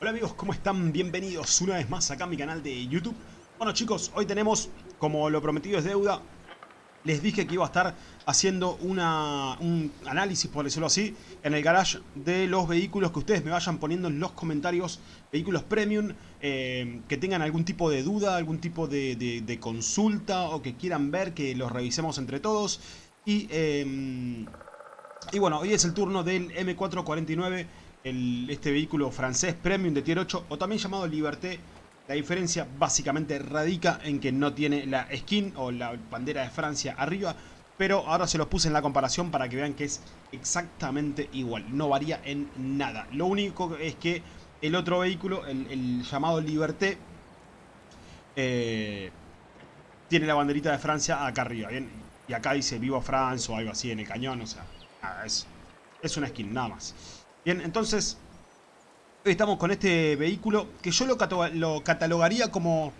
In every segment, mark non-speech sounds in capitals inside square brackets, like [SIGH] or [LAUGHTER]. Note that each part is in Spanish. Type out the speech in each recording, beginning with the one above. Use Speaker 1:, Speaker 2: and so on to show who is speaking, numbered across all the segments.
Speaker 1: Hola amigos, ¿cómo están? Bienvenidos una vez más acá a mi canal de YouTube. Bueno chicos, hoy tenemos, como lo prometido es deuda, les dije que iba a estar haciendo una, un análisis, por decirlo así, en el garage de los vehículos que ustedes me vayan poniendo en los comentarios, vehículos premium, eh, que tengan algún tipo de duda, algún tipo de, consulta o que quieran ver, que los revisemos entre todos. Y, eh, y bueno, hoy es el turno del M449 este vehículo francés premium de tier 8 o también llamado Liberté. La diferencia básicamente radica en que no tiene la skin o la bandera de Francia arriba, pero ahora se los puse en la comparación para que vean que es exactamente igual, no varía en nada. Lo único es que el otro vehículo, el, llamado Liberté, eh, tiene la banderita de Francia acá arriba. Y acá dice Vivo France o algo así en el cañón, o sea, nada, es, es una skin, nada más. Bien, entonces, hoy estamos con este vehículo que yo lo, lo catalogaría como...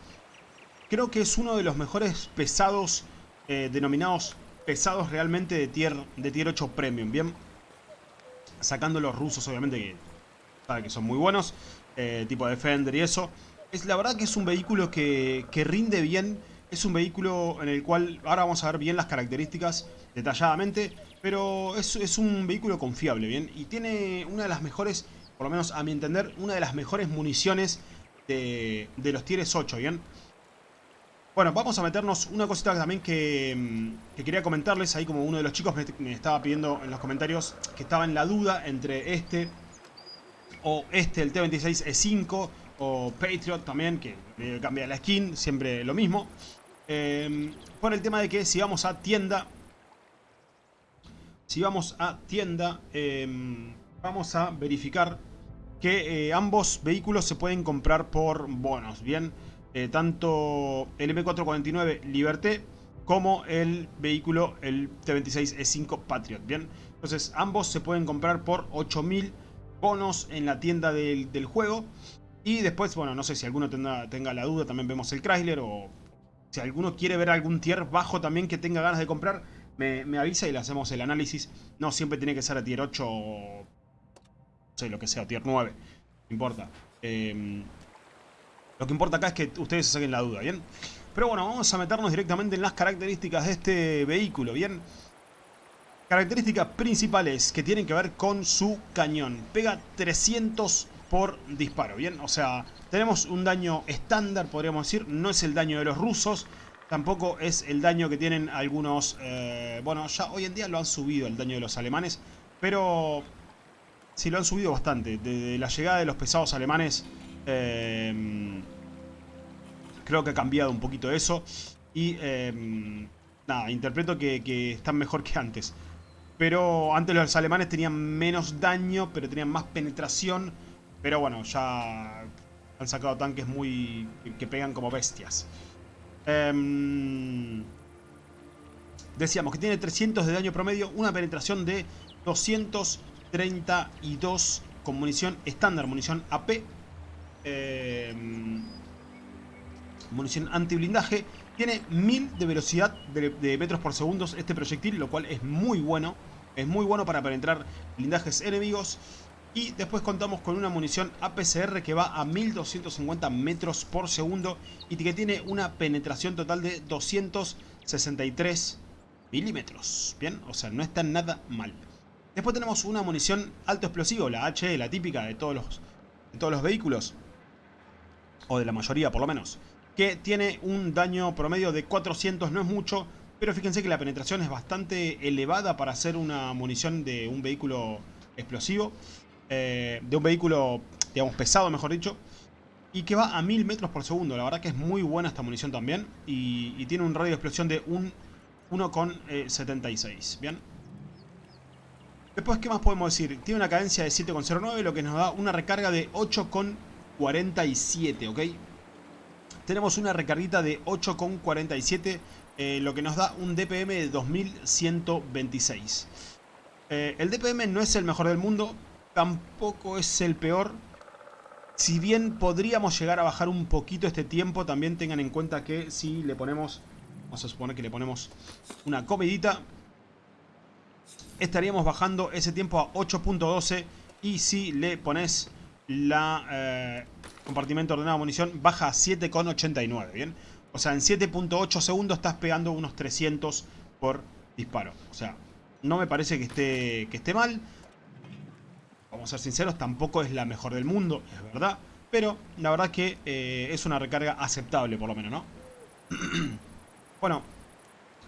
Speaker 1: Creo que es uno de los mejores pesados, eh, denominados pesados realmente de tier, de tier 8 Premium, ¿bien? Sacando los rusos, obviamente, que, sabe que son muy buenos, eh, tipo Defender y eso. Es, la verdad que es un vehículo que, que rinde bien, es un vehículo en el cual ahora vamos a ver bien las características detalladamente, pero es, es, un vehículo confiable, ¿bien? Y tiene una de las mejores, por lo menos a mi entender, una de las mejores municiones de, de los tieres 8, ¿bien? Bueno, vamos a meternos una cosita también que, mm, que, quería comentarles, ahí como uno de los chicos me, me estaba pidiendo en los comentarios que estaba en la duda entre este o este, el T26E5 o Patriot también, que cambia la skin, siempre lo mismo. Eh, por el tema de que si vamos a tienda si vamos a tienda, eh, vamos a verificar que eh, ambos vehículos se pueden comprar por bonos, ¿bien? Eh, tanto el M449 Liberté como el vehículo, el T26E5 Patriot, ¿bien? Entonces ambos se pueden comprar por 8000 bonos en la tienda del, del, juego. Y después, bueno, no sé si alguno tenga, tenga la duda, también vemos el Chrysler o si alguno quiere ver algún tier bajo también que tenga ganas de comprar me, avisa y le hacemos el análisis. No siempre tiene que ser a tier 8 o... No sé, lo que sea, tier 9. No importa. Eh, lo que importa acá es que ustedes se saquen la duda, ¿bien? Pero bueno, vamos a meternos directamente en las características de este vehículo, ¿bien? Características principales que tienen que ver con su cañón. Pega 300 por disparo, ¿bien? O sea, tenemos un daño estándar, podríamos decir. No es el daño de los rusos. Tampoco es el daño que tienen algunos... Eh, bueno, ya hoy en día lo han subido el daño de los alemanes. Pero... Sí, lo han subido bastante. Desde la llegada de los pesados alemanes... Eh, creo que ha cambiado un poquito eso. Y... Eh, nada, interpreto que, que están mejor que antes. Pero antes los alemanes tenían menos daño, pero tenían más penetración. Pero bueno, ya han sacado tanques muy que pegan como bestias. Um, decíamos que tiene 300 de daño promedio, una penetración de 232 con munición estándar, munición AP. Eh, munición antiblindaje. Tiene 1000 de velocidad de, de, metros por segundo este proyectil, lo cual es muy bueno. Es muy bueno para penetrar blindajes enemigos. Y después contamos con una munición APCR que va a 1250 metros por segundo y que tiene una penetración total de 263 milímetros. Bien, o sea, no está nada mal. Después tenemos una munición alto explosivo, la HE, la típica de todos los, de todos los vehículos. O de la mayoría, por lo menos. Que tiene un daño promedio de 400, no es mucho. Pero fíjense que la penetración es bastante elevada para hacer una munición de un vehículo explosivo eh, de un vehículo, digamos, pesado, mejor dicho, y que va a 1000 metros por segundo. La verdad que es muy buena esta munición también, y, tiene un radio de explosión de 1,76, eh, ¿bien? Después, ¿qué más podemos decir? Tiene una cadencia de 7,09, lo que nos da una recarga de 8,47, ¿ok? Tenemos una recarguita de 8,47, eh, lo que nos da un DPM de 2126. Eh, el DPM no es el mejor del mundo, tampoco es el peor. Si bien podríamos llegar a bajar un poquito este tiempo, también tengan en cuenta que si le ponemos, vamos a suponer que le ponemos una comidita, estaríamos bajando ese tiempo a 8.12 y si le pones la eh, compartimento ordenado de munición baja a 7,89, ¿bien? O sea, en 7.8 segundos estás pegando unos 300 por disparo. O sea, no me parece que esté, que esté mal. Vamos a ser sinceros, tampoco es la mejor del mundo, es verdad. Pero la verdad que eh, es una recarga aceptable, por lo menos, ¿no? [CLEARS THROAT] bueno,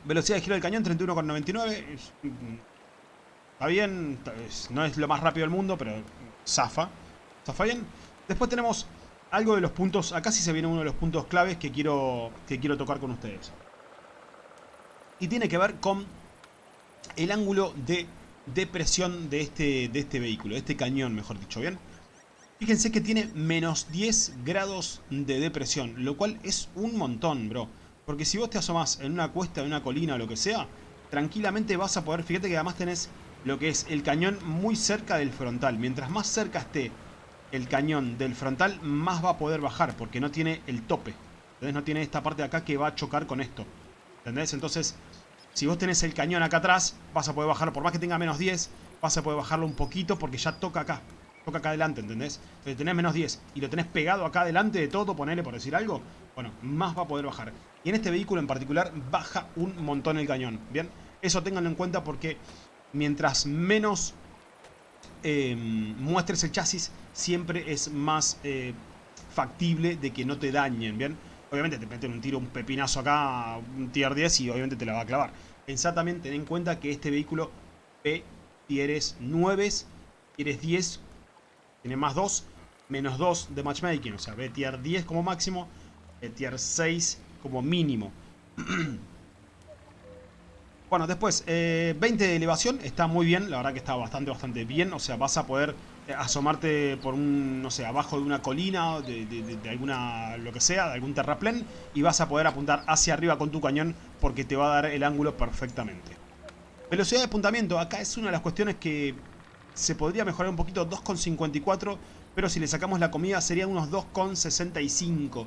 Speaker 1: velocidad de giro del cañón 31,99. Está bien, no es lo más rápido del mundo, pero zafa. Zafa bien. Después tenemos algo de los puntos, acá sí se viene uno de los puntos claves que quiero, que quiero tocar con ustedes. Y tiene que ver con el ángulo de depresión de este, de este vehículo, de este cañón, mejor dicho, ¿bien? Fíjense que tiene menos 10 grados de depresión, lo cual es un montón, bro. Porque si vos te asomás en una cuesta, en una colina o lo que sea, tranquilamente vas a poder, fíjate que además tenés lo que es el cañón muy cerca del frontal. Mientras más cerca esté el cañón del frontal, más va a poder bajar, porque no tiene el tope. Entonces no tiene esta parte de acá que va a chocar con esto. ¿Entendés? Entonces, si vos tenés el cañón acá atrás, vas a poder bajarlo, por más que tenga menos 10, vas a poder bajarlo un poquito porque ya toca acá. Toca acá adelante, ¿entendés? Entonces tenés menos 10 y lo tenés pegado acá adelante de todo, ponele por decir algo, bueno, más va a poder bajar. Y en este vehículo en particular baja un montón el cañón, ¿bien? Eso ténganlo en cuenta porque mientras menos eh, muestres el chasis, siempre es más eh, factible de que no te dañen, ¿bien? Obviamente te meten un tiro, un pepinazo acá, un tier 10 y obviamente te la va a clavar. Pensá también, ten en cuenta que este vehículo P tieres 9, tienes 10, tiene más 2, menos 2 de matchmaking. O sea, B tier 10 como máximo, B tier 6 como mínimo. [CLEARS THROAT] Bueno, después, 20 eh, de elevación, está muy bien, la verdad que está bastante, bastante bien. O sea, vas a poder asomarte por un, no sé, abajo de una colina, de, de, alguna, lo que sea, de algún terraplén, y vas a poder apuntar hacia arriba con tu cañón porque te va a dar el ángulo perfectamente. Velocidad de apuntamiento, acá es una de las cuestiones que se podría mejorar un poquito, 2,54, pero si le sacamos la comida sería unos 2,65.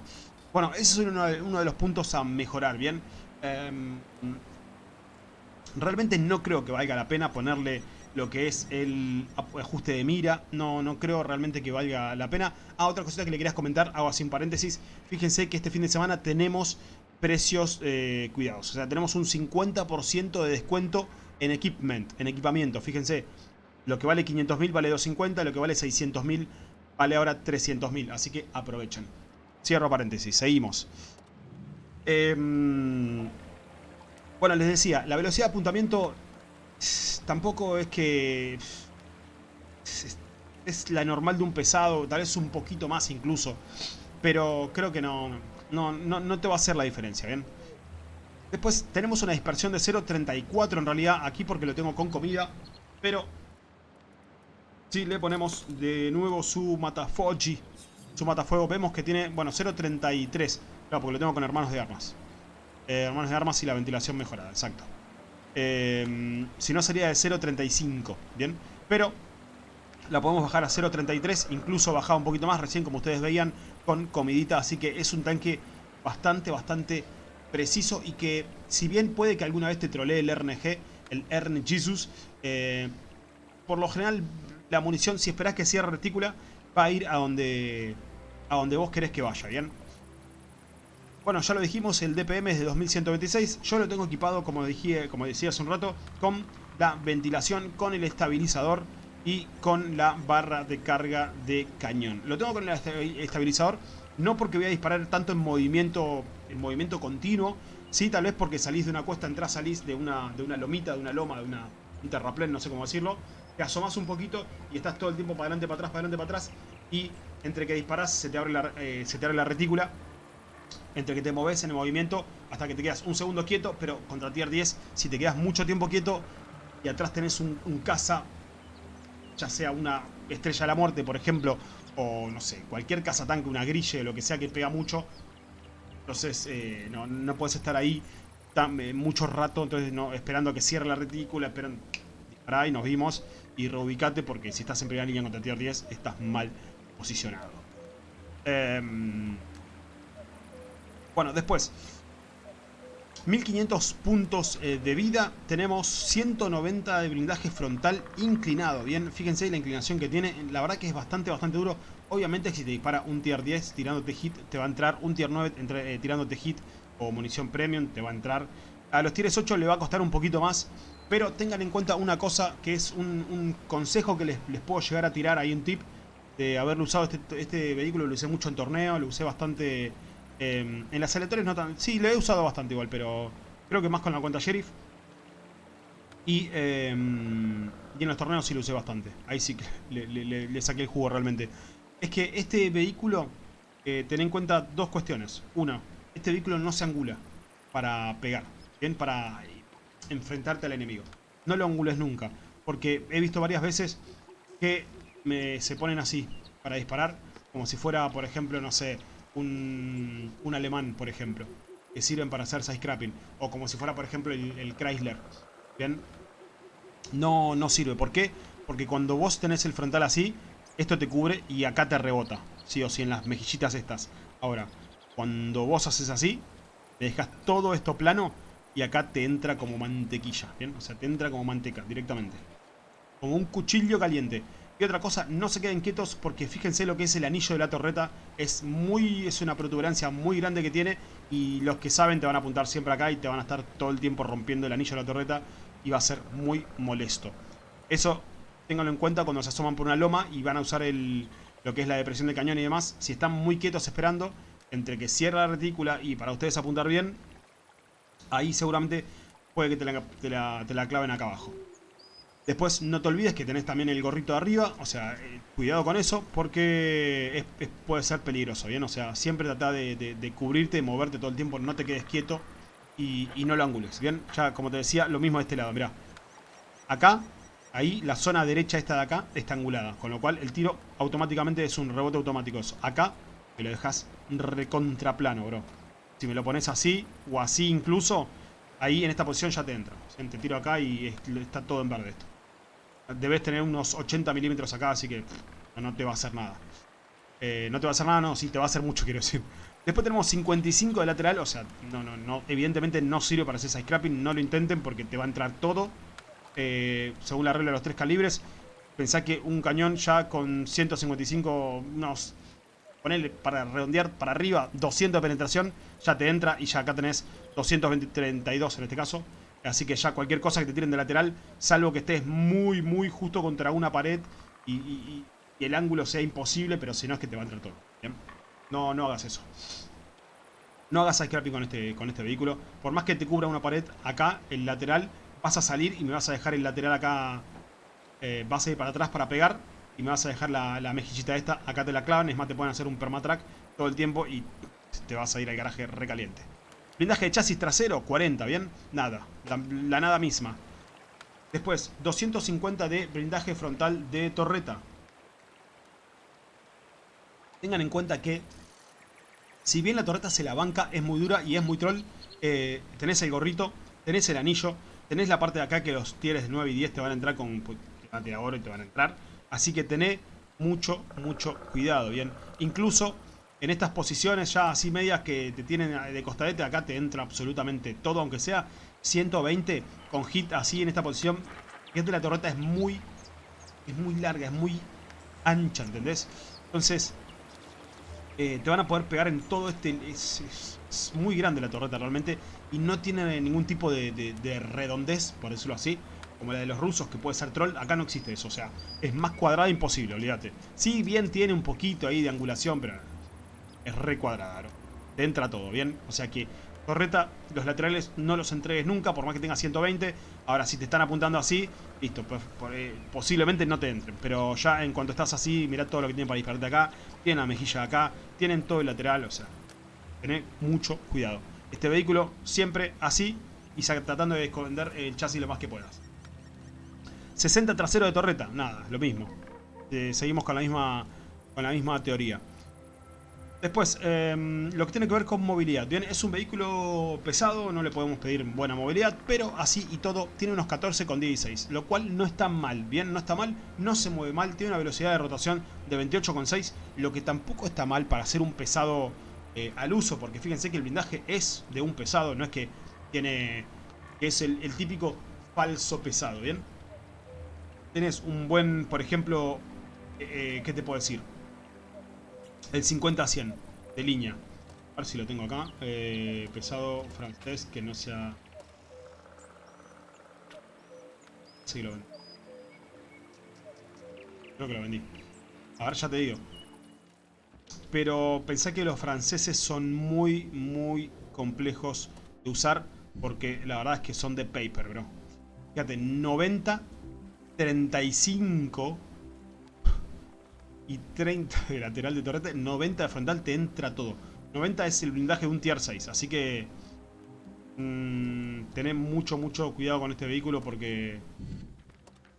Speaker 1: Bueno, ese es uno, de los puntos a mejorar, ¿bien? Em, realmente no creo que valga la pena ponerle lo que es el ajuste de mira. No, no creo realmente que valga la pena. Ah, otra cosita que le querías comentar, hago así en paréntesis. Fíjense que este fin de semana tenemos precios eh, cuidados. O sea, tenemos un 50% de descuento en equipment, en equipamiento. Fíjense, lo que vale 500.000 vale 250, lo que vale 600.000 vale ahora 300.000. Así que aprovechen. Cierro paréntesis, seguimos. Eh, bueno, les decía, la velocidad de apuntamiento tampoco es que... Es, la normal de un pesado, tal vez un poquito más incluso. Pero creo que no, no, no, te va a hacer la diferencia, ¿bien? Después tenemos una dispersión de 0.34 en realidad aquí porque lo tengo con comida. Pero si le ponemos de nuevo su matafoji, su matafuego, vemos que tiene, bueno, 0.33. Claro, porque lo tengo con hermanos de armas. Eh, hermanos de armas y la ventilación mejorada, exacto. Eh, si no sería de 0.35, ¿bien? Pero la podemos bajar a 0.33, incluso bajaba un poquito más recién, como ustedes veían, con comidita. Así que es un tanque bastante, bastante preciso y que si bien puede que alguna vez te trolee el RNG, el RN Jesus, eh, por lo general la munición, si esperás que cierre retícula, va a ir a donde, a donde vos querés que vaya, ¿bien? Bueno, ya lo dijimos, el DPM es de 2126. Yo lo tengo equipado, como, dije, como decía hace un rato, con la ventilación, con el estabilizador y con la barra de carga de cañón. Lo tengo con el estabilizador no porque voy a disparar tanto en movimiento, en movimiento continuo, sí, tal vez porque salís de una cuesta, entrás, salís de una, de una lomita, de una loma, de una, un terraplén, no sé cómo decirlo, te asomás un poquito y estás todo el tiempo para adelante, para atrás, para adelante, para atrás y entre que disparás se te abre la, eh, se te abre la retícula entre que te moves en el movimiento hasta que te quedas un segundo quieto, pero contra tier 10, si te quedas mucho tiempo quieto y atrás tenés un, caza, ya sea una estrella de la muerte, por ejemplo, o no sé, cualquier tanque, una grille, lo que sea que pega mucho, entonces eh, no, no puedes estar ahí tan, eh, mucho rato, entonces no, esperando a que cierre la retícula, esperan, dispará y nos vimos, y reubicate porque si estás en primera línea contra tier 10, estás mal posicionado. Eh, bueno, después. 1500 puntos eh, de vida. Tenemos 190 de blindaje frontal inclinado. Bien, fíjense la inclinación que tiene. La verdad que es bastante, bastante duro. Obviamente si te dispara un tier 10 tirándote hit, te va a entrar un tier 9 entre, eh, tirándote hit o munición premium, te va a entrar. A los tiers 8 le va a costar un poquito más, pero tengan en cuenta una cosa que es un, consejo que les, puedo llegar a tirar ahí un tip de haberlo usado este, este, vehículo, lo usé mucho en torneo, lo usé bastante em, en las aleatorias no tan... Sí, lo he usado bastante igual, pero creo que más con la cuenta Sheriff. Y, em, y en los torneos sí lo usé bastante. Ahí sí que le, saqué el jugo realmente. Es que este vehículo, eh, ten en cuenta dos cuestiones. Una, este vehículo no se angula para pegar, ¿bien? Para enfrentarte al enemigo. No lo angules nunca, porque he visto varias veces que me, se ponen así para disparar, como si fuera, por ejemplo, no sé, un, un alemán, por ejemplo, que sirven para hacer scrapping, o como si fuera, por ejemplo, el, el Chrysler, ¿bien? No, no sirve. ¿Por qué? Porque cuando vos tenés el frontal así, esto te cubre y acá te rebota. Sí o sí, en las mejillitas estas. Ahora, cuando vos haces así, te dejas todo esto plano y acá te entra como mantequilla, ¿bien? O sea, te entra como manteca directamente. Como un cuchillo caliente. Otra cosa, no se queden quietos porque fíjense lo que es el anillo de la torreta. Es muy es una protuberancia muy grande que tiene y los que saben te van a apuntar siempre acá y te van a estar todo el tiempo rompiendo el anillo de la torreta y va a ser muy molesto. Eso ténganlo en cuenta cuando se asoman por una loma y van a usar el, lo que es la depresión de cañón y demás. Si están muy quietos esperando, entre que cierra la retícula y para ustedes apuntar bien, ahí seguramente puede que te la, claven acá abajo. Después no te olvides que tenés también el gorrito de arriba, o sea, eh, cuidado con eso porque puede ser peligroso, ¿bien? O sea, siempre trata de, cubrirte, de moverte todo el tiempo, no te quedes quieto y, no lo angules, ¿bien? Ya, como te decía, lo mismo de este lado, mirá. Acá, ahí, la zona derecha esta de acá está angulada, con lo cual el tiro automáticamente es un rebote automático. Acá, me lo dejas recontraplano, bro. Si me lo pones así, o así incluso, ahí en esta posición ya te entra. Te tiro acá y está todo en verde esto. Debes tener unos 80 milímetros acá, así que no te va a hacer nada. Eh, no te va a hacer nada, no, sí, te va a hacer mucho, [LAUGHS] quiero decir. Después tenemos 55 de lateral, o sea, no, no, no, evidentemente no sirve para hacer side scrapping, no lo intenten porque te va a entrar todo. Eh, según la regla de los tres calibres, pensá que un cañón ya con 155, unos, ponele para redondear para arriba, 200 de penetración, ya te entra y ya acá tenés 232 en este caso. Así que ya cualquier cosa que te tiren de lateral, salvo que estés muy, muy justo contra una pared y, el ángulo sea imposible, pero si no es que te va a entrar todo. ¿bien? No, no hagas eso. No hagas scrapping con este, con este vehículo. Por más que te cubra una pared acá, el lateral, vas a salir y me vas a dejar el lateral acá. Eh, vas a ir para atrás para pegar. Y me vas a dejar la, mejillita esta. Acá te la clavan. Es más, te pueden hacer un permatrack todo el tiempo. Y te vas a ir al garaje recaliente. Blindaje de chasis trasero, 40, ¿bien? Nada. La, nada misma. Después, 250 de blindaje frontal de torreta. Tengan en cuenta que si bien la torreta se la banca, es muy dura y es muy troll, eh, tenés el gorrito, tenés el anillo, tenés la parte de acá que los tieres de 9 y 10 te van a entrar con... Pues, oro y te van a entrar. Así que tenés mucho, mucho cuidado, ¿bien? Incluso en estas posiciones ya así medias que te tienen de costadete, acá te entra absolutamente todo, aunque sea 120 con hit así en esta posición. Fíjate, la torreta es muy, es muy larga, es muy ancha, ¿entendés? Entonces, eh, te van a poder pegar en todo este... Es, muy grande la torreta realmente y no tiene ningún tipo de, redondez, por decirlo así, como la de los rusos que puede ser troll. Acá no existe eso, o sea, es más cuadrada imposible, olvídate. Sí, bien tiene un poquito ahí de angulación, pero es re cuadrada, Te entra todo, ¿bien? O sea que Torreta, los laterales no los entregues nunca, por más que tenga 120. Ahora, si te están apuntando así, listo, pues, eh, posiblemente no te entren. Pero ya en cuanto estás así, mirá todo lo que tienen para dispararte acá. Tienen la mejilla acá, tienen todo el lateral, o sea, tened mucho cuidado. Este vehículo siempre así y tratando de esconder el chasis lo más que puedas. 60 trasero de torreta, nada, lo mismo. Eh, seguimos con la misma, con la misma teoría. Después, em, lo que tiene que ver con movilidad. Bien, es un vehículo pesado, no le podemos pedir buena movilidad, pero así y todo tiene unos 14 con 16, lo cual no está mal. Bien, no está mal, no se mueve mal, tiene una velocidad de rotación de 28,6, lo que tampoco está mal para ser un pesado eh, al uso, porque fíjense que el blindaje es de un pesado, no es que tiene es el, típico falso pesado, ¿bien? Tienes un buen, por ejemplo, eh, eh, ¿qué te puedo decir? El 50-100 de línea. A ver si lo tengo acá. Eh, pesado francés que no sea... Sí, lo vendí. Creo que lo vendí. A ver, ya te digo. Pero pensé que los franceses son muy, muy complejos de usar. Porque la verdad es que son de paper, bro. Fíjate, 90, 35 y 30 de lateral de torrete. 90 de frontal, te entra todo. 90 es el blindaje de un tier 6. Así que... Mmm, mucho, mucho cuidado con este vehículo porque...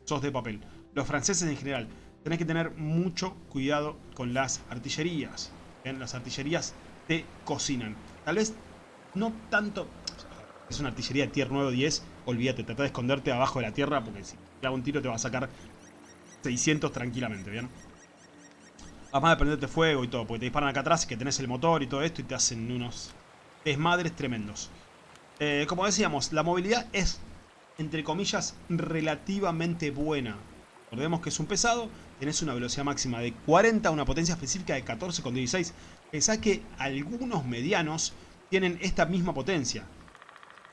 Speaker 1: Sos de papel. Los franceses en general tenés que tener mucho cuidado con las artillerías. Las artillerías te cocinan. Tal vez no tanto... Es una artillería de tier 9 o 10. Olvídate, trata de esconderte abajo de la tierra porque si te hago un tiro te va a sacar 600 tranquilamente, ¿bien? Además de prenderte fuego y todo, porque te disparan acá atrás que tenés el motor y todo esto y te hacen unos desmadres tremendos. Eh, como decíamos, la movilidad es, entre comillas, relativamente buena. Recordemos que es un pesado, tenés una velocidad máxima de 40, una potencia específica de 14,16. Pensá que algunos medianos tienen esta misma potencia.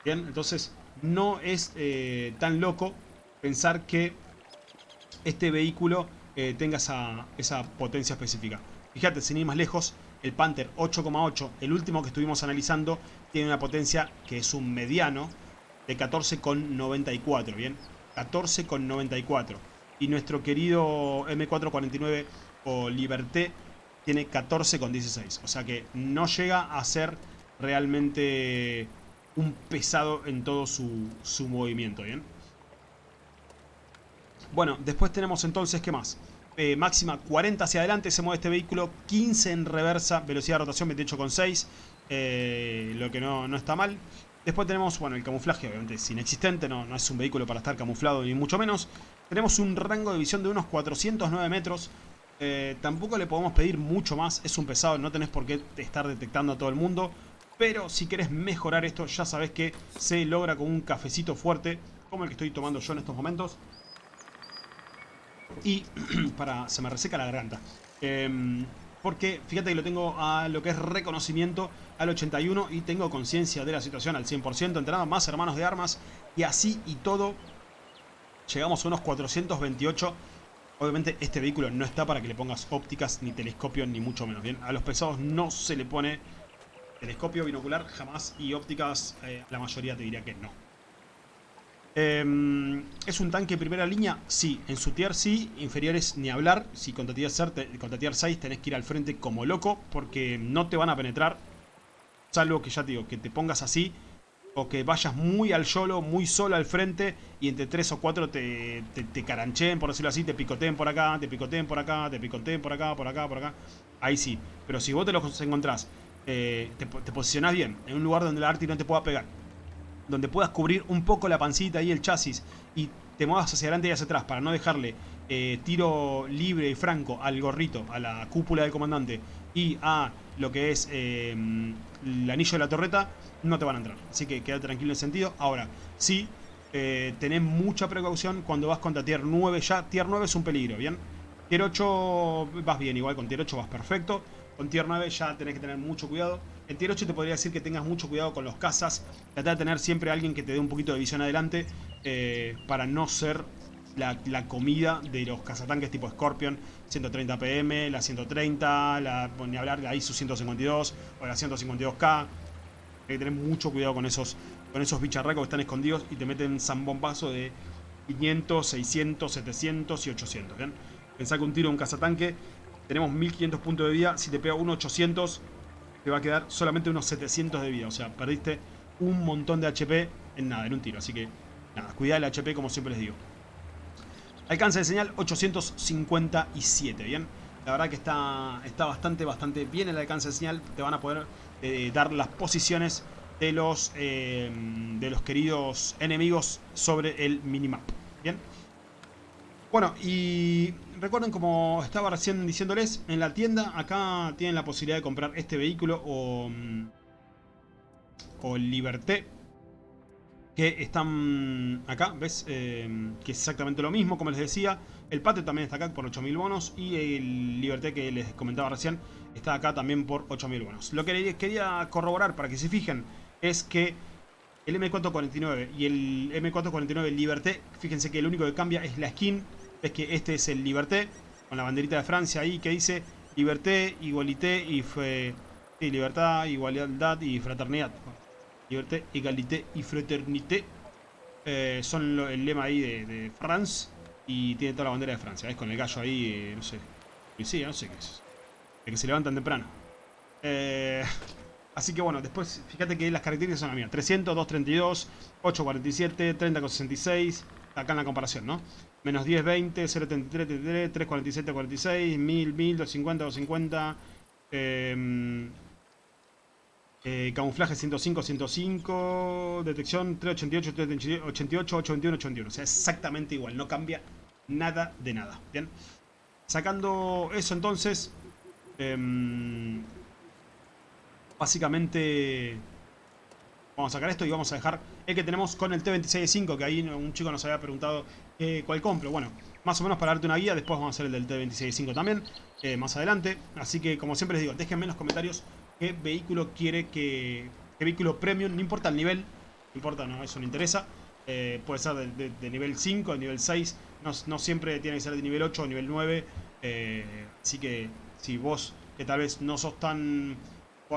Speaker 1: Bien, entonces no es eh, tan loco pensar que este vehículo eh, tenga esa, esa potencia específica. Fíjate, sin ir más lejos, el Panther 8,8, el último que estuvimos analizando, tiene una potencia que es un mediano de 14,94, ¿bien? 14,94 y nuestro querido M449 o Liberté tiene 14,16. O sea que no llega a ser realmente un pesado en todo su, movimiento, ¿bien? Bueno, después tenemos entonces, ¿qué más? Eh, máxima 40 hacia adelante se mueve este vehículo, 15 en reversa, velocidad de rotación 28,6, eh, lo que no, no, está mal. Después tenemos, bueno, el camuflaje obviamente es inexistente, no, no es un vehículo para estar camuflado ni mucho menos. Tenemos un rango de visión de unos 409 metros. Eh, tampoco le podemos pedir mucho más. Es un pesado, no tenés por qué estar detectando a todo el mundo. Pero si querés mejorar esto, ya sabés que se logra con un cafecito fuerte, como el que estoy tomando yo en estos momentos. Y [CLEARS THROAT] para se me reseca la garganta. Em, porque fíjate que lo tengo a lo que es reconocimiento al 81 y tengo conciencia de la situación al 100%, entrenado más hermanos de armas y así y todo Llegamos a unos 428. Obviamente este vehículo no está para que le pongas ópticas, ni telescopio, ni mucho menos. Bien, a los pesados no se le pone telescopio binocular jamás y ópticas eh, la mayoría te diría que no. Em, ¿Es un tanque primera línea? Sí, en su tier sí, inferiores ni hablar. Si contra tier, 6 tenés que ir al frente como loco porque no te van a penetrar. Salvo que ya te digo, que te pongas así o que vayas muy al solo, muy solo al frente y entre tres o cuatro te, te, carancheen, por decirlo así, te picoteen por acá, te picoteen por acá, te picoteen por acá, por acá, por acá. Ahí sí. Pero si vos te los encontrás, eh, te, posicionás bien, en un lugar donde la Arti no te pueda pegar, donde puedas cubrir un poco la pancita y el chasis y te muevas hacia adelante y hacia atrás para no dejarle eh, tiro libre y franco al gorrito, a la cúpula del comandante y a lo que es eh, el anillo de la torreta, no te van a entrar. Así que queda tranquilo en ese sentido. Ahora, sí, eh, tenés mucha precaución cuando vas contra Tier 9 ya. Tier 9 es un peligro, ¿bien? Tier 8 vas bien, igual con Tier 8 vas perfecto. Con Tier 9 ya tenés que tener mucho cuidado. En Tier 8 te podría decir que tengas mucho cuidado con los cazas. Trata de tener siempre alguien que te dé un poquito de visión adelante eh, para no ser la, comida de los cazatanques tipo Scorpion, 130 PM, la 130, la, ni hablar de ahí su 152 o la 152K. Hay que tener mucho cuidado con esos, con esos bicharracos que están escondidos y te meten zambombazo de 500, 600, 700 y 800. ¿bien? Pensá que un tiro de un cazatanque, tenemos 1500 puntos de vida, si te pega un 800 te va a quedar solamente unos 700 de vida. O sea, perdiste un montón de HP en nada, en un tiro. Así que, nada, cuidado el HP como siempre les digo. Alcance de señal 857, ¿bien? La verdad que está, está bastante, bastante bien el alcance de señal. Te van a poder eh, dar las posiciones de los, eh, de los queridos enemigos sobre el minimap. ¿Bien? Bueno, y recuerden como estaba recién diciéndoles, en la tienda acá tienen la posibilidad de comprar este vehículo o, mm, o Liberté que están acá, ¿ves? Eh, que es exactamente lo mismo, como les decía. El Pate también está acá por 8000 bonos y el Liberté que les comentaba recién está acá también por 8.000 bonos. Lo que quería corroborar para que se fijen es que el M449 y el M449 Liberté, fíjense que lo único que cambia es la skin, es que este es el Liberté, con la banderita de Francia ahí que dice Liberté, Igualité y Libertad, Igualdad y Fraternidad. Liberté, Égalité y Fraternité eh, son el lema ahí de, France y tiene toda la bandera de Francia, es con el gallo ahí, eh, no sé, sí, no sé qué es, de que se levantan temprano. Eh... [LAUGHS] Así que bueno, después fíjate que las características son las mías. 300, 232, 847, 30,66. Acá en la comparación, ¿no? Menos 10, 20, 0,33, 33, 347, 46, 1000, 1000, 250, 250. Eh, eh, camuflaje 105, 105. Detección 388, 388, 821, 81. O sea, exactamente igual. No cambia nada de nada. Bien. Sacando eso entonces... Eh, básicamente vamos a sacar esto y vamos a dejar el que tenemos con el T26.5, que ahí un chico nos había preguntado eh, cuál compro. Bueno, más o menos para darte una guía, después vamos a hacer el del T26.5 también, eh, más adelante. Así que, como siempre les digo, déjenme en los comentarios qué vehículo quiere que... qué vehículo premium, no importa el nivel, no importa, no, eso no interesa. Eh, puede ser de, nivel 5, de nivel 6, no, no, siempre tiene que ser de nivel 8 o nivel 9. así que si vos, que tal vez no sos tan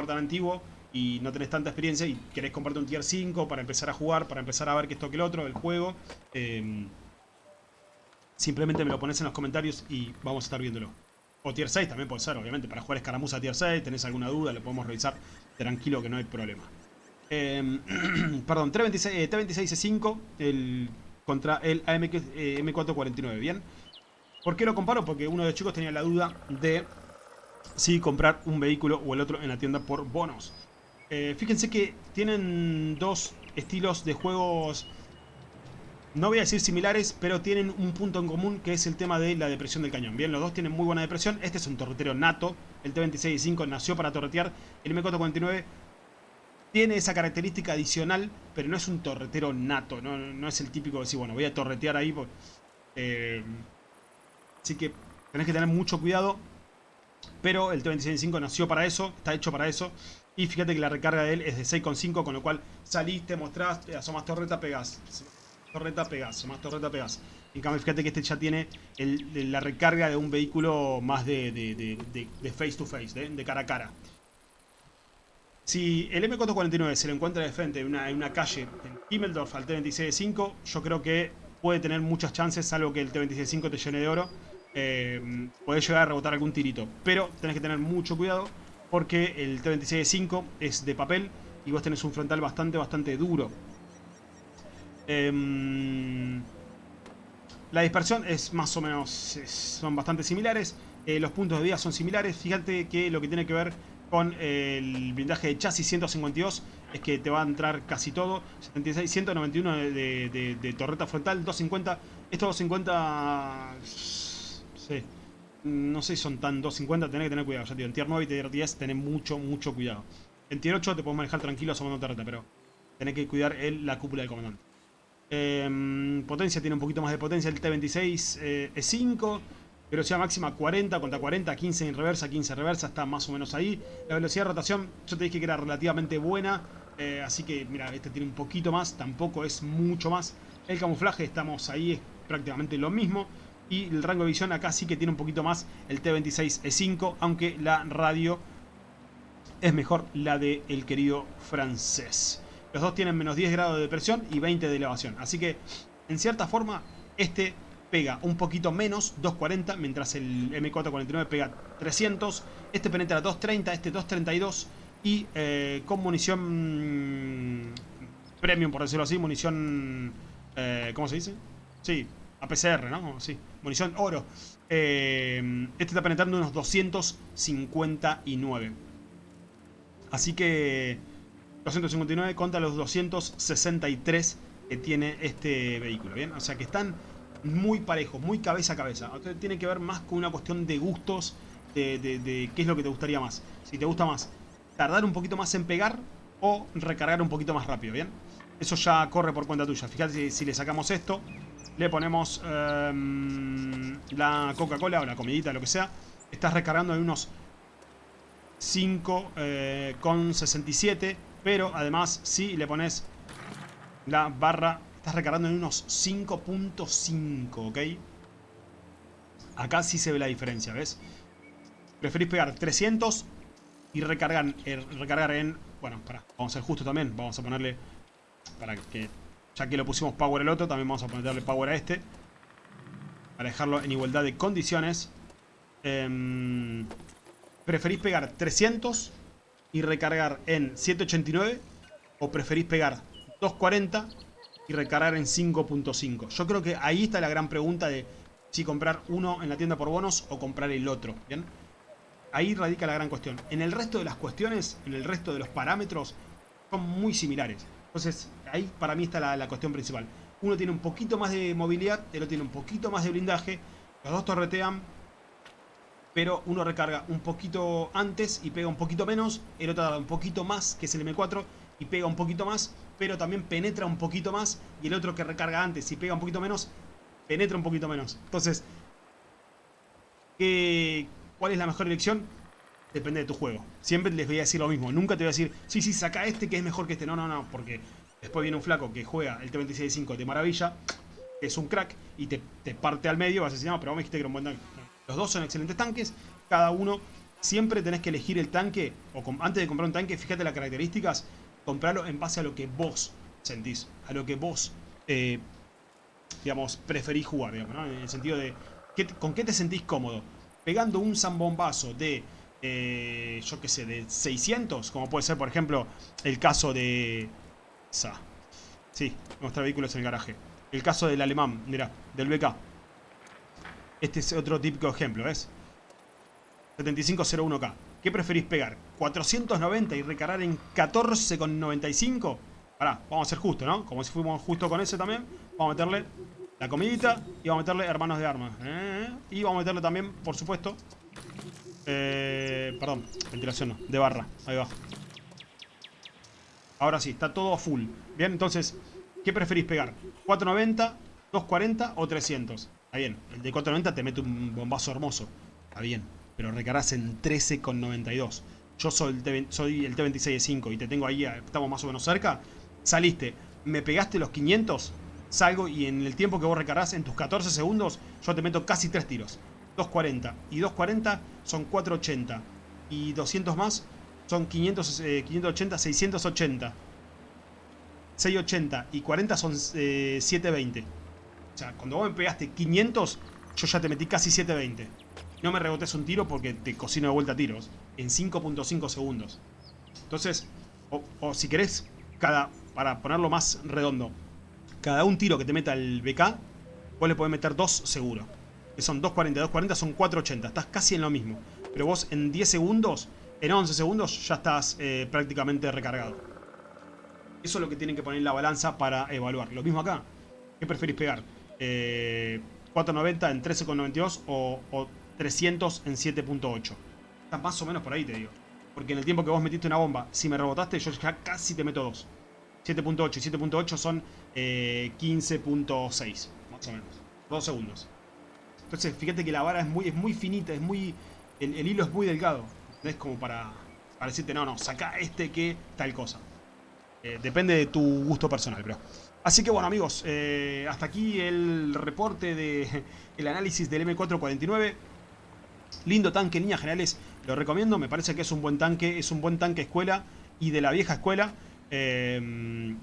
Speaker 1: tan antiguo y no tenés tanta experiencia y querés comprarte un tier 5 para empezar a jugar, para empezar a ver que esto que el otro, el juego, em, simplemente me lo pones en los comentarios y vamos a estar viéndolo. O tier 6 también puede ser, obviamente, para jugar escaramuza tier 6, tenés alguna duda, lo podemos revisar tranquilo que no hay problema. Em, [CLEARS THROAT] perdón, T26, T26E5 el, contra el AM, M449, ¿bien? ¿Por qué lo comparo? Porque uno de los chicos tenía la duda de si comprar un vehículo o el otro en la tienda por bonos. Eh, fíjense que tienen dos estilos de juegos, no voy a decir similares, pero tienen un punto en común que es el tema de la depresión del cañón. Bien, los dos tienen muy buena depresión. Este es un torretero nato, el T26.5 nació para torretear. El M449 tiene esa característica adicional, pero no es un torretero nato, no, es el típico de decir, bueno, voy a torretear ahí. Eh, así que tenés que tener mucho cuidado pero el T-26.5 nació para eso, está hecho para eso. Y fíjate que la recarga de él es de 6.5, con lo cual saliste, mostrás, asomas torreta, pegás. Torreta, pegás, asomas torreta, pegás. En cambio, fíjate que este ya tiene la recarga de un vehículo más de, face to face, de, cara a cara. Si el M449 se lo encuentra de frente en una, calle en Himmeldorf al T-26.5, yo creo que puede tener muchas chances, salvo que el T-26.5 te llene de oro eh, podés llegar a rebotar algún tirito. Pero tenés que tener mucho cuidado porque el T-26-5 es de papel y vos tenés un frontal bastante, bastante duro. Em, la dispersión es más o menos, son bastante similares. Eh, los puntos de vida son similares. Fíjate que lo que tiene que ver con el blindaje de chasis 152 es que te va a entrar casi todo. 76, 191 de, de torreta frontal, 250. Estos 250 Sí. No sé si son tan 250, tenés que tener cuidado. Ya en tier 9 y tier 10 tenés mucho, mucho cuidado. En tier 8 te puedes manejar tranquilo asomando torreta, pero tenés que cuidar el, la cúpula del comandante. Em, potencia tiene un poquito más de potencia. El T26 eh, es 5. Velocidad máxima 40 contra 40, 15 en reversa, 15 en reversa, está más o menos ahí. La velocidad de rotación, yo te dije que era relativamente buena, eh, así que mira, este tiene un poquito más, tampoco es mucho más. El camuflaje, estamos ahí, es prácticamente lo mismo. Y el rango de visión acá sí que tiene un poquito más el T26E5, aunque la radio es mejor la del el querido francés. Los dos tienen menos 10 grados de presión y 20 de elevación. Así que, en cierta forma, este pega un poquito menos, 240, mientras el M449 pega 300. Este penetra 230, este 232. Y eh, con munición premium, por decirlo así, munición... Eh, ¿Cómo se dice? Sí, APCR, ¿no? Sí, munición oro. Eh, este está penetrando unos 259. Así que 259 contra los 263 que tiene este vehículo, ¿bien? O sea que están muy parejos, muy cabeza a cabeza. tiene que ver más con una cuestión de gustos, de, de qué es lo que te gustaría más. Si te gusta más tardar un poquito más en pegar o recargar un poquito más rápido, ¿bien? Eso ya corre por cuenta tuya. Fíjate si le sacamos esto, le ponemos em, la Coca-Cola o la comidita, lo que sea. Estás recargando en unos 5,67. Eh, pero además, si le pones la barra, estás recargando en unos 5.5, ¿ok? Acá sí se ve la diferencia, ¿ves? Preferís pegar 300 y recargar, eh, en... Bueno, para, vamos a ser justo también. Vamos a ponerle... Para que... Ya que lo pusimos power al otro, también vamos a ponerle power a este. Para dejarlo en igualdad de condiciones. Em, ¿Preferís pegar 300 y recargar en 789? ¿O preferís pegar 240 y recargar en 5.5? Yo creo que ahí está la gran pregunta de si comprar uno en la tienda por bonos o comprar el otro. Ahí radica la gran cuestión. En el resto de las cuestiones, en el resto de los parámetros, son muy similares. Entonces, ahí para mí está la, cuestión principal. Uno tiene un poquito más de movilidad, el otro tiene un poquito más de blindaje. Los dos torretean, pero uno recarga un poquito antes y pega un poquito menos. El otro da un poquito más, que es el M4, y pega un poquito más, pero también penetra un poquito más. Y el otro que recarga antes y pega un poquito menos, penetra un poquito menos. Entonces, ¿cuál es la mejor elección? Depende de tu juego. Siempre les voy a decir lo mismo. Nunca te voy a decir, sí, sí, saca este que es mejor que este. No, no, no, porque después viene un flaco que juega el T-26-5 de maravilla, es un crack, y te, parte al medio, vas a decir, no, pero vos me dijiste que era un buen tanque. Los dos son excelentes tanques, cada uno siempre tenés que elegir el tanque, o antes de comprar un tanque, fíjate las características, comprarlo en base a lo que vos sentís, a lo que vos eh, digamos, preferís jugar, digamos. En el sentido de, ¿con qué te sentís cómodo? Pegando un zambombazo de, eh, yo qué sé, de 600, como puede ser, por ejemplo, el caso de... Sí, nuestro vehículo es el garaje. El caso del alemán, mira, del BK. Este es otro típico ejemplo, ¿ves? 7501K. ¿Qué preferís pegar? ¿490 y recargar en 14,95? Pará, vamos a ser justos, ¿no? Como si fuimos justo con ese también. Vamos a meterle la comidita y vamos a meterle hermanos de armas. ¿eh? Y vamos a meterle también, por supuesto... Eh, perdón, ventilación no, de barra. Ahí va. Ahora sí, está todo full. Bien, entonces, ¿qué preferís pegar? ¿490, 240 o 300? Está bien, el de 490 te mete un bombazo hermoso. Está bien, pero recarás en 13,92. Yo soy el, soy el T26 y te tengo ahí, estamos más o menos cerca. Saliste, me pegaste los 500, salgo y en el tiempo que vos recargás, en tus 14 segundos, yo te meto casi 3 tiros. 240. Y 240 son 480. Y 200 más son 500, 580, 680. 680 y 40 son 720. Eh, o sea, cuando vos me pegaste 500, yo ya te metí casi 720. No me rebotes un tiro porque te cocino de vuelta tiros. En 5.5 segundos. Entonces, o si querés, cada para ponerlo más redondo, cada un tiro que te meta el BK, vos le podés meter dos seguro. Que son 2.40, 2.40 son 4.80, estás casi en lo mismo. Pero vos en 10 segundos, en 11 segundos, ya estás eh, prácticamente recargado. Eso es lo que tienen que poner en la balanza para evaluar. Lo mismo acá. ¿Qué preferís pegar? Eh, ¿4.90 en 13.92 o, o 300 en 7.8? Estás más o menos por ahí, te digo. Porque en el tiempo que vos metiste una bomba, si me rebotaste, yo ya casi te meto dos. 7.8 y 7.8 son 15.6, eh, más o menos. Dos segundos. Entonces, fíjate que la vara es muy, es muy finita, es muy. El, hilo es muy delgado. Es como para, para decirte, no, no, saca este que tal cosa. Eh, depende de tu gusto personal, pero. Así que bueno amigos, eh, hasta aquí el reporte de el análisis del M449. Lindo tanque en líneas generales, lo recomiendo, me parece que es un buen tanque, es un buen tanque escuela y de la vieja escuela. Em,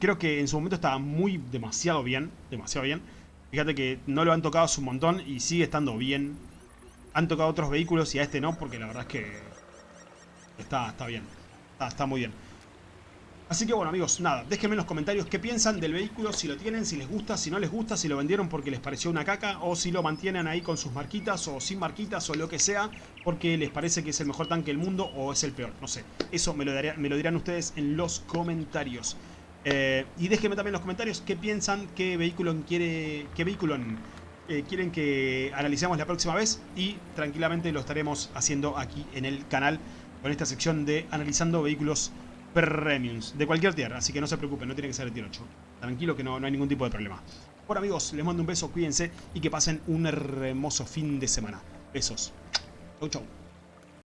Speaker 1: creo que en su momento estaba muy, demasiado bien, demasiado bien. Fíjate que no lo han tocado un montón y sigue estando bien. Han tocado otros vehículos y a este no, porque la verdad es que está, está bien, está, muy bien. Así que bueno amigos, nada, déjenme en los comentarios qué piensan del vehículo, si lo tienen, si les gusta, si no les gusta, si lo vendieron porque les pareció una caca o si lo mantienen ahí con sus marquitas o sin marquitas o lo que sea porque les parece que es el mejor tanque del mundo o es el peor, no sé. Eso me lo, lo dirán ustedes en los comentarios. Eh, y déjenme también en los comentarios qué piensan, qué vehículo, quiere, qué vehículo eh, quieren que analicemos la próxima vez y tranquilamente lo estaremos haciendo aquí en el canal con esta sección de analizando vehículos premiums de cualquier tierra, así que no se preocupen, no tiene que ser el tier 8. Tranquilo que no, no hay ningún tipo de problema. Bueno amigos, les mando un beso, cuídense y que pasen un hermoso fin de semana. Besos. Chau chau.